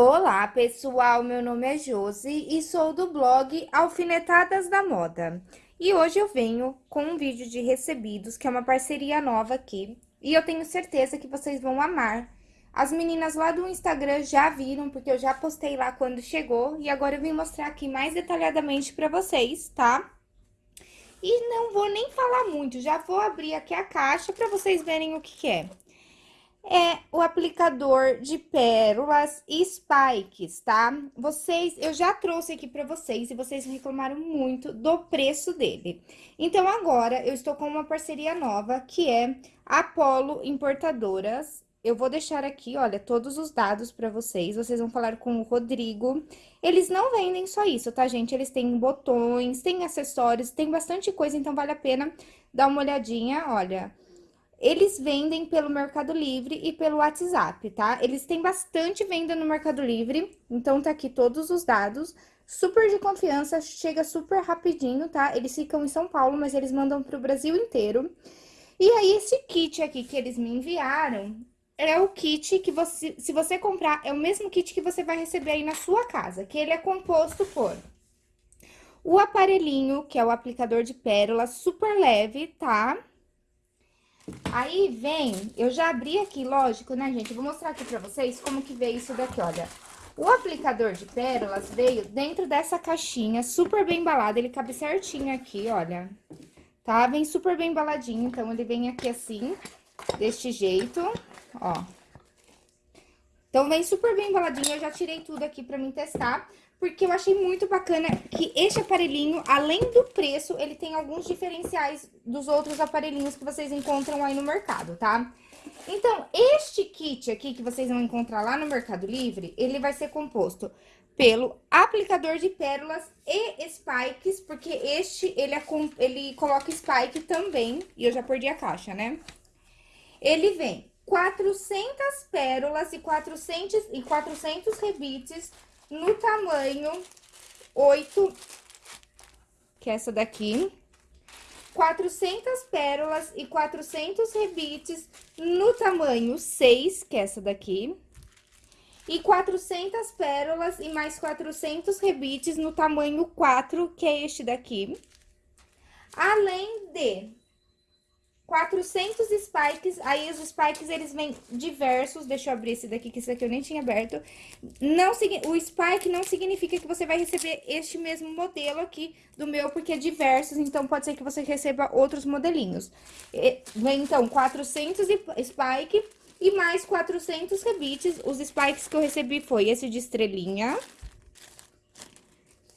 Olá, pessoal, meu nome é Josi e sou do blog Alfinetadas da Moda. E hoje eu venho com um vídeo de recebidos, que é uma parceria nova aqui, e eu tenho certeza que vocês vão amar. As meninas lá do Instagram já viram, porque eu já postei lá quando chegou, e agora eu vim mostrar aqui mais detalhadamente pra vocês, tá? E não vou nem falar muito, já vou abrir aqui a caixa pra vocês verem o que, que é é o aplicador de pérolas e spikes, tá? Vocês, eu já trouxe aqui pra vocês e vocês reclamaram muito do preço dele. Então, agora, eu estou com uma parceria nova, que é Apollo Importadoras. Eu vou deixar aqui, olha, todos os dados pra vocês, vocês vão falar com o Rodrigo. Eles não vendem só isso, tá, gente? Eles têm botões, têm acessórios, tem bastante coisa, então vale a pena dar uma olhadinha, olha... Eles vendem pelo Mercado Livre e pelo WhatsApp, tá? Eles têm bastante venda no Mercado Livre, então tá aqui todos os dados. Super de confiança, chega super rapidinho, tá? Eles ficam em São Paulo, mas eles mandam pro Brasil inteiro. E aí, esse kit aqui que eles me enviaram é o kit que você, se você comprar, é o mesmo kit que você vai receber aí na sua casa, que ele é composto por o aparelhinho, que é o aplicador de pérolas, super leve, tá? Aí vem, eu já abri aqui, lógico, né, gente? Vou mostrar aqui pra vocês como que veio isso daqui, olha. O aplicador de pérolas veio dentro dessa caixinha, super bem embalado, ele cabe certinho aqui, olha. Tá? Vem super bem embaladinho, então ele vem aqui assim, deste jeito, ó. Então, vem super bem embaladinho, eu já tirei tudo aqui pra mim testar porque eu achei muito bacana que este aparelhinho, além do preço, ele tem alguns diferenciais dos outros aparelhinhos que vocês encontram aí no mercado, tá? Então, este kit aqui que vocês vão encontrar lá no Mercado Livre, ele vai ser composto pelo aplicador de pérolas e spikes, porque este, ele, é ele coloca spike também, e eu já perdi a caixa, né? Ele vem 400 pérolas e 400, e 400 rebites no tamanho 8, que é essa daqui. 400 pérolas e 400 rebites no tamanho 6, que é essa daqui. E 400 pérolas e mais 400 rebites no tamanho 4, que é este daqui. Além de 400 spikes, aí os spikes eles vêm diversos, deixa eu abrir esse daqui, que esse daqui eu nem tinha aberto. Não, o spike não significa que você vai receber este mesmo modelo aqui do meu, porque é diversos, então pode ser que você receba outros modelinhos. Vem então 400 spike e mais 400 rebites. Os spikes que eu recebi foi esse de estrelinha,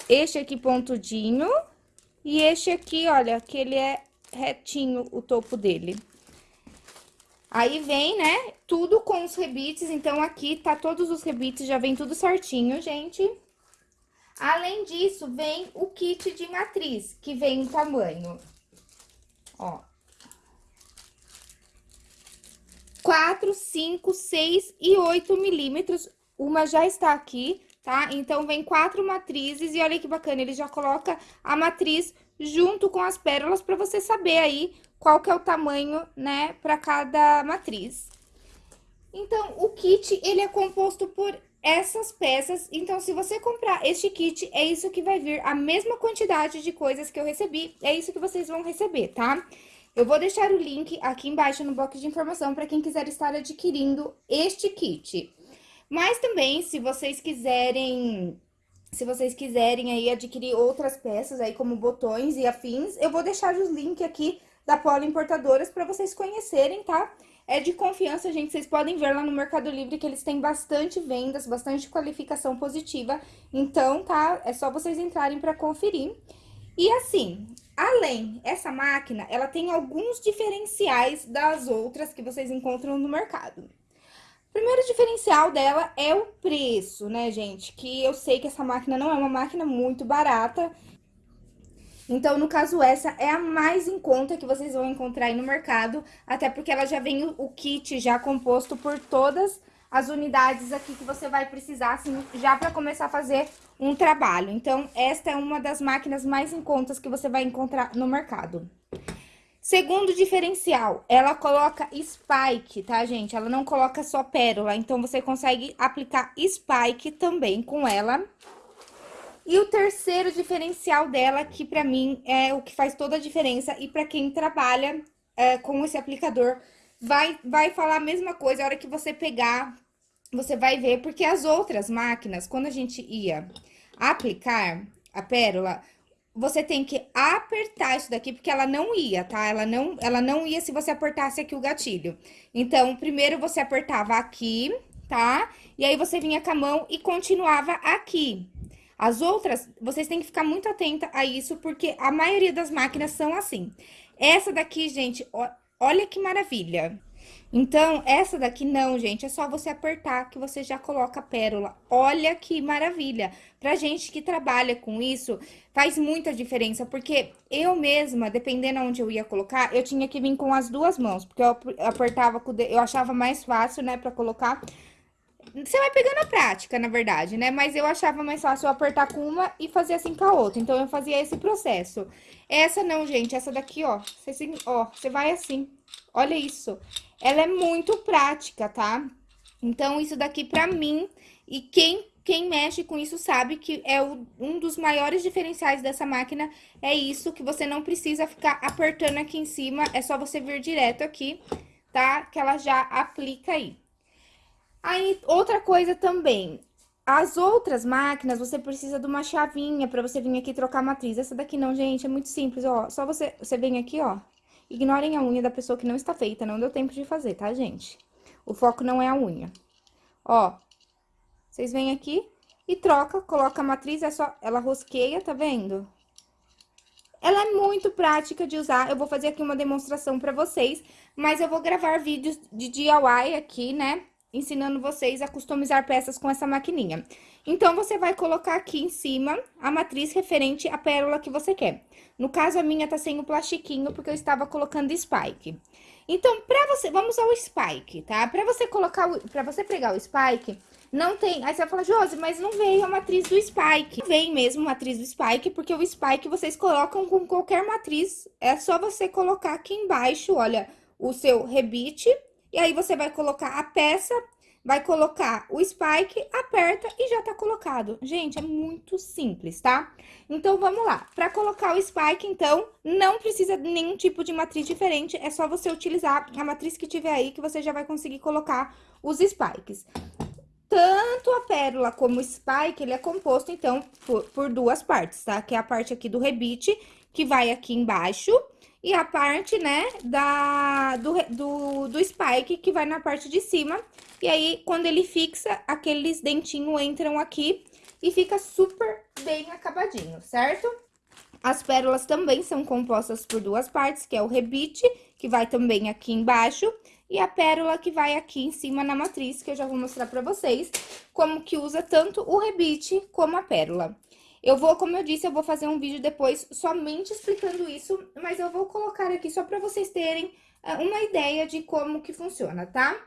este aqui pontudinho e este aqui, olha, que ele é retinho o topo dele. Aí vem, né, tudo com os rebites, então aqui tá todos os rebites, já vem tudo certinho, gente. Além disso, vem o kit de matriz, que vem em tamanho, ó. 4, 5, 6 e 8 milímetros, uma já está aqui, tá? Então, vem quatro matrizes e olha que bacana, ele já coloca a matriz junto com as pérolas para você saber aí qual que é o tamanho, né, para cada matriz. Então, o kit, ele é composto por essas peças, então, se você comprar este kit, é isso que vai vir, a mesma quantidade de coisas que eu recebi, é isso que vocês vão receber, tá? Eu vou deixar o link aqui embaixo no box de informação para quem quiser estar adquirindo este kit. Mas também, se vocês quiserem se vocês quiserem aí adquirir outras peças aí, como botões e afins, eu vou deixar os links aqui da Polo Importadoras para vocês conhecerem, tá? É de confiança, gente, vocês podem ver lá no Mercado Livre que eles têm bastante vendas, bastante qualificação positiva. Então, tá? É só vocês entrarem para conferir. E assim, além, essa máquina, ela tem alguns diferenciais das outras que vocês encontram no mercado. Primeiro diferencial dela é o preço, né, gente? Que eu sei que essa máquina não é uma máquina muito barata. Então, no caso, essa é a mais em conta que vocês vão encontrar aí no mercado. Até porque ela já vem o kit já composto por todas as unidades aqui que você vai precisar, assim, já para começar a fazer um trabalho. Então, esta é uma das máquinas mais em contas que você vai encontrar no mercado. Segundo diferencial, ela coloca spike, tá, gente? Ela não coloca só pérola, então você consegue aplicar spike também com ela. E o terceiro diferencial dela, que pra mim é o que faz toda a diferença, e pra quem trabalha é, com esse aplicador, vai, vai falar a mesma coisa a hora que você pegar, você vai ver, porque as outras máquinas, quando a gente ia aplicar a pérola, você tem que apertar isso daqui, porque ela não ia, tá? Ela não, ela não ia se você apertasse aqui o gatilho. Então, primeiro você apertava aqui, tá? E aí você vinha com a mão e continuava aqui. As outras, vocês têm que ficar muito atenta a isso, porque a maioria das máquinas são assim. Essa daqui, gente, ó, olha que maravilha. Então, essa daqui não, gente, é só você apertar que você já coloca a pérola. Olha que maravilha! Pra gente que trabalha com isso, faz muita diferença, porque eu mesma, dependendo onde eu ia colocar, eu tinha que vir com as duas mãos, porque eu apertava com eu achava mais fácil, né, pra colocar. Você vai pegando a prática, na verdade, né? Mas eu achava mais fácil eu apertar com uma e fazer assim com a outra. Então, eu fazia esse processo. Essa não, gente, essa daqui, ó, você, ó, você vai assim. Olha isso. Ela é muito prática, tá? Então, isso daqui pra mim, e quem, quem mexe com isso sabe que é o, um dos maiores diferenciais dessa máquina, é isso, que você não precisa ficar apertando aqui em cima, é só você vir direto aqui, tá? Que ela já aplica aí. Aí, outra coisa também, as outras máquinas, você precisa de uma chavinha pra você vir aqui trocar a matriz. Essa daqui não, gente, é muito simples, ó. Só você, você vem aqui, ó, Ignorem a unha da pessoa que não está feita, não deu tempo de fazer, tá, gente? O foco não é a unha. Ó, vocês vêm aqui e troca, coloca a matriz, é só, ela rosqueia, tá vendo? Ela é muito prática de usar, eu vou fazer aqui uma demonstração pra vocês, mas eu vou gravar vídeos de DIY aqui, né? Ensinando vocês a customizar peças com essa maquininha. Então, você vai colocar aqui em cima a matriz referente à pérola que você quer. No caso, a minha tá sem o plastiquinho, porque eu estava colocando spike. Então, pra você, vamos ao spike, tá? Pra você colocar, o, pra você pregar o spike, não tem... Aí você vai falar, Josi, mas não veio a matriz do spike. Vem mesmo a matriz do spike, porque o spike vocês colocam com qualquer matriz. É só você colocar aqui embaixo, olha, o seu rebite. E aí, você vai colocar a peça vai colocar o spike, aperta e já tá colocado. Gente, é muito simples, tá? Então, vamos lá. Pra colocar o spike, então, não precisa de nenhum tipo de matriz diferente, é só você utilizar a matriz que tiver aí que você já vai conseguir colocar os spikes. Tanto a pérola como o spike, ele é composto, então, por, por duas partes, tá? Que é a parte aqui do rebite, que vai aqui embaixo, e a parte, né, da, do, do, do spike, que vai na parte de cima. E aí, quando ele fixa, aqueles dentinhos entram aqui e fica super bem acabadinho, certo? As pérolas também são compostas por duas partes, que é o rebite, que vai também aqui embaixo, e a pérola que vai aqui em cima na matriz, que eu já vou mostrar pra vocês, como que usa tanto o rebite como a pérola. Eu vou, como eu disse, eu vou fazer um vídeo depois somente explicando isso, mas eu vou colocar aqui só para vocês terem uh, uma ideia de como que funciona, tá?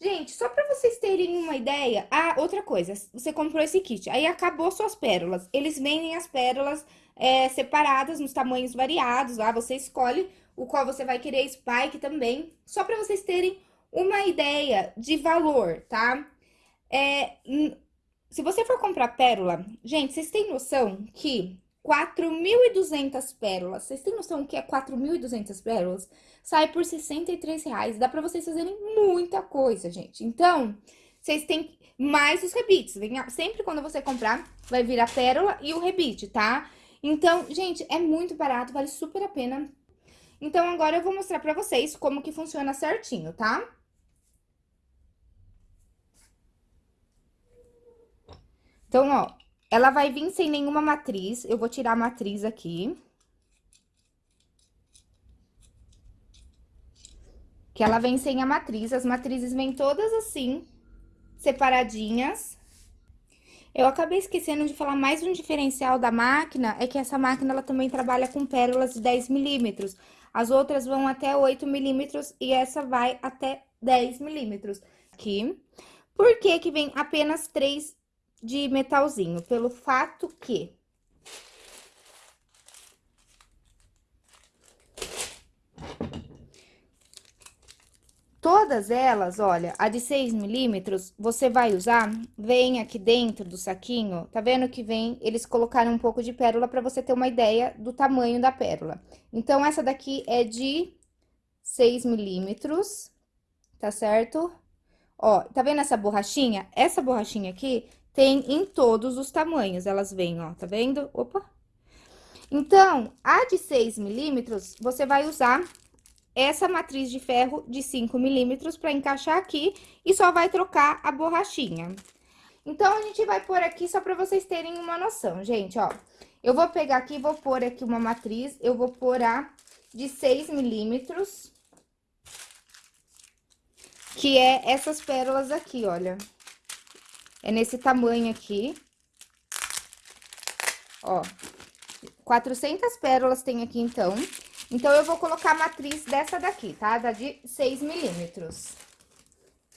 Gente, só para vocês terem uma ideia... Ah, outra coisa, você comprou esse kit, aí acabou suas pérolas. Eles vendem as pérolas é, separadas nos tamanhos variados, lá você escolhe o qual você vai querer, spike também. Só para vocês terem uma ideia de valor, tá? É, se você for comprar pérola, gente, vocês têm noção que 4.200 pérolas, vocês têm noção que é 4.200 pérolas? Sai por 63 reais, dá pra vocês fazerem muita coisa, gente. Então, vocês têm mais os rebites, sempre quando você comprar, vai vir a pérola e o rebite, tá? Então, gente, é muito barato, vale super a pena. Então, agora eu vou mostrar pra vocês como que funciona certinho, tá? Então, ó, ela vai vir sem nenhuma matriz. Eu vou tirar a matriz aqui. Que ela vem sem a matriz. As matrizes vêm todas assim, separadinhas. Eu acabei esquecendo de falar mais um diferencial da máquina, é que essa máquina, ela também trabalha com pérolas de 10 milímetros. As outras vão até 8 milímetros e essa vai até 10 milímetros. Aqui. Por que que vem apenas três de metalzinho, pelo fato que Todas elas, olha, a de 6 milímetros, você vai usar, vem aqui dentro do saquinho, tá vendo que vem, eles colocaram um pouco de pérola pra você ter uma ideia do tamanho da pérola. Então, essa daqui é de 6 milímetros, tá certo? Ó, tá vendo essa borrachinha? Essa borrachinha aqui tem em todos os tamanhos, elas vêm, ó, tá vendo? Opa! Então, a de 6 milímetros, você vai usar essa matriz de ferro de 5 milímetros para encaixar aqui e só vai trocar a borrachinha. Então, a gente vai pôr aqui só para vocês terem uma noção, gente, ó. Eu vou pegar aqui, vou pôr aqui uma matriz, eu vou pôr a de 6 milímetros, que é essas pérolas aqui, olha. É nesse tamanho aqui. Ó, 400 pérolas tem aqui, então. Então, eu vou colocar a matriz dessa daqui, tá? Da de 6 milímetros.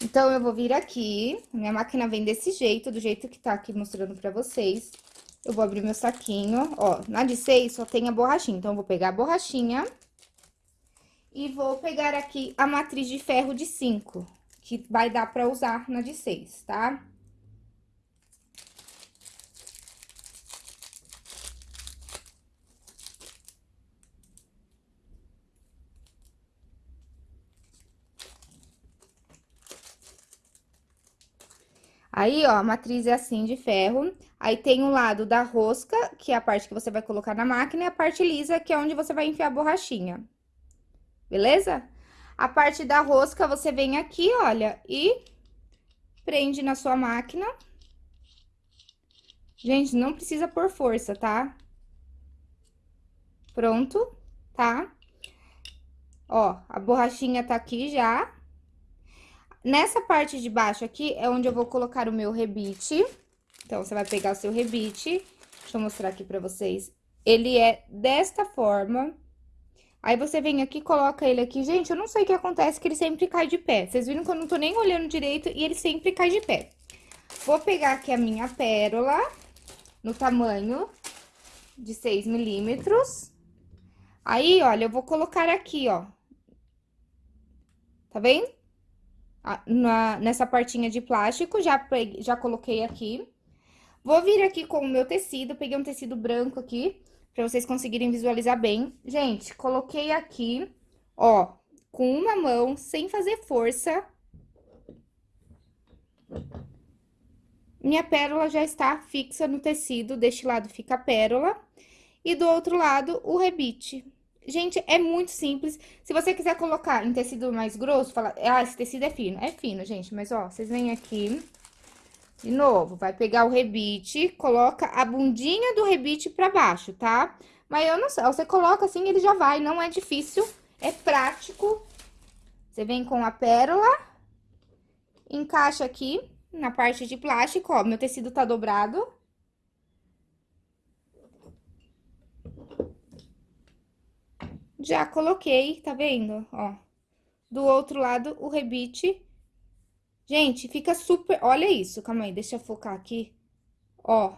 Então, eu vou vir aqui, minha máquina vem desse jeito, do jeito que tá aqui mostrando pra vocês. Eu vou abrir meu saquinho, ó, na de 6 só tem a borrachinha, então, eu vou pegar a borrachinha e vou pegar aqui a matriz de ferro de 5, que vai dar pra usar na de 6, tá? Aí, ó, a matriz é assim de ferro. Aí tem o lado da rosca, que é a parte que você vai colocar na máquina, e a parte lisa, que é onde você vai enfiar a borrachinha. Beleza? A parte da rosca, você vem aqui, olha, e prende na sua máquina. Gente, não precisa por força, tá? Pronto, tá? Ó, a borrachinha tá aqui já. Nessa parte de baixo aqui é onde eu vou colocar o meu rebite. Então, você vai pegar o seu rebite. Deixa eu mostrar aqui pra vocês. Ele é desta forma. Aí, você vem aqui, coloca ele aqui. Gente, eu não sei o que acontece, que ele sempre cai de pé. Vocês viram que eu não tô nem olhando direito e ele sempre cai de pé. Vou pegar aqui a minha pérola, no tamanho de 6 milímetros. Aí, olha, eu vou colocar aqui, ó. Tá vendo? Na, nessa partinha de plástico, já, peguei, já coloquei aqui. Vou vir aqui com o meu tecido, peguei um tecido branco aqui, pra vocês conseguirem visualizar bem. Gente, coloquei aqui, ó, com uma mão, sem fazer força. Minha pérola já está fixa no tecido, deste lado fica a pérola. E do outro lado, o rebite. Gente, é muito simples. Se você quiser colocar em tecido mais grosso, fala, ah, esse tecido é fino. É fino, gente, mas ó, vocês vêm aqui, de novo, vai pegar o rebite, coloca a bundinha do rebite pra baixo, tá? Mas eu não sei, você coloca assim, ele já vai, não é difícil, é prático. Você vem com a pérola, encaixa aqui na parte de plástico, ó, meu tecido tá dobrado. Já coloquei, tá vendo? Ó, do outro lado, o rebite. Gente, fica super... Olha isso, calma aí, deixa eu focar aqui. Ó.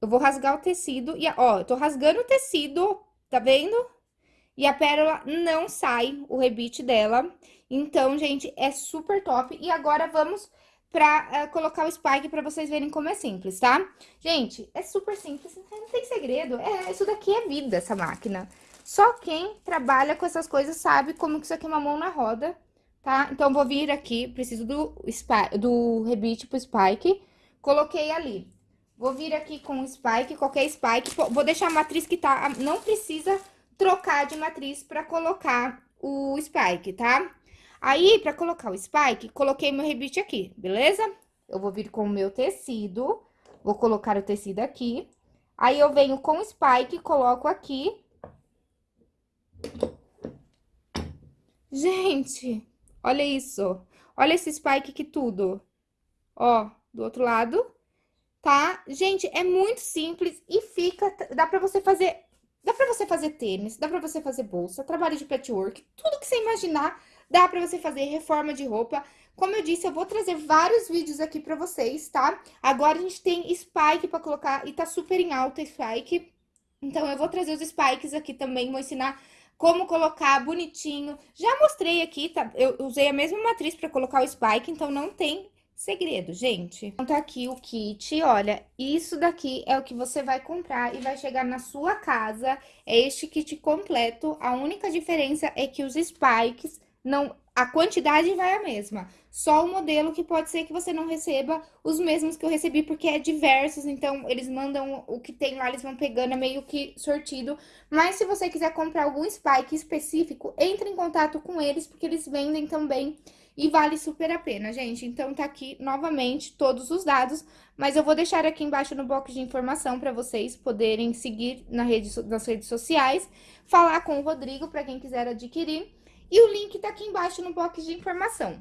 Eu vou rasgar o tecido e, ó, eu tô rasgando o tecido, tá vendo? E a pérola não sai, o rebite dela. Então, gente, é super top. E agora, vamos pra uh, colocar o spike pra vocês verem como é simples, tá? Gente, é super simples, não tem segredo. É, isso daqui é vida, essa máquina. Só quem trabalha com essas coisas sabe como que isso aqui é uma mão na roda, tá? Então, vou vir aqui, preciso do, spike, do rebite pro spike, coloquei ali. Vou vir aqui com o spike, qualquer spike, vou deixar a matriz que tá... Não precisa trocar de matriz pra colocar o spike, tá? Aí, pra colocar o spike, coloquei meu rebite aqui, beleza? Eu vou vir com o meu tecido, vou colocar o tecido aqui. Aí, eu venho com o spike, coloco aqui. Gente, olha isso. Olha esse spike aqui tudo. Ó, do outro lado, tá? Gente, é muito simples e fica... Dá pra você fazer... Dá pra você fazer tênis, dá pra você fazer bolsa, trabalho de patchwork, tudo que você imaginar Dá pra você fazer reforma de roupa. Como eu disse, eu vou trazer vários vídeos aqui pra vocês, tá? Agora a gente tem spike pra colocar e tá super em alta spike. Então, eu vou trazer os spikes aqui também, vou ensinar como colocar bonitinho. Já mostrei aqui, tá? Eu usei a mesma matriz para colocar o spike, então não tem segredo, gente. Então, tá aqui o kit, olha, isso daqui é o que você vai comprar e vai chegar na sua casa. É este kit completo, a única diferença é que os spikes não a quantidade vai a mesma. Só o modelo que pode ser que você não receba os mesmos que eu recebi, porque é diversos, então eles mandam o que tem lá, eles vão pegando, é meio que sortido. Mas se você quiser comprar algum spike específico, entre em contato com eles, porque eles vendem também e vale super a pena, gente. Então, tá aqui, novamente, todos os dados, mas eu vou deixar aqui embaixo no box de informação para vocês poderem seguir na rede, nas redes sociais, falar com o Rodrigo para quem quiser adquirir. E o link tá aqui embaixo no box de informação.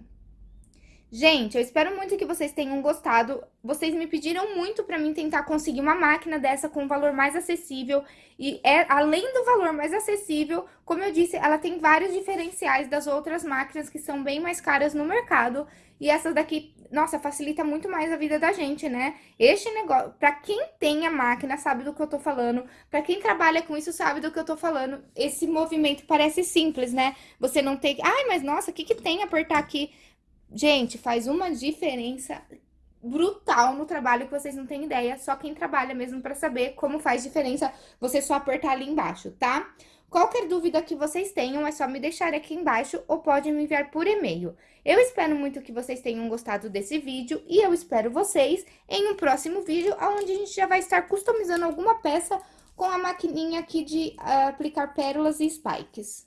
Gente, eu espero muito que vocês tenham gostado. Vocês me pediram muito para mim tentar conseguir uma máquina dessa com um valor mais acessível. E é além do valor mais acessível, como eu disse, ela tem vários diferenciais das outras máquinas que são bem mais caras no mercado. E essas daqui, nossa, facilita muito mais a vida da gente, né? Este negócio, para quem tem a máquina sabe do que eu tô falando, para quem trabalha com isso sabe do que eu tô falando. Esse movimento parece simples, né? Você não tem, ai, mas nossa, o que que tem apertar aqui? Gente, faz uma diferença brutal no trabalho que vocês não têm ideia. Só quem trabalha mesmo para saber como faz diferença você só apertar ali embaixo, tá? Qualquer dúvida que vocês tenham, é só me deixar aqui embaixo ou pode me enviar por e-mail. Eu espero muito que vocês tenham gostado desse vídeo e eu espero vocês em um próximo vídeo, onde a gente já vai estar customizando alguma peça com a maquininha aqui de uh, aplicar pérolas e spikes.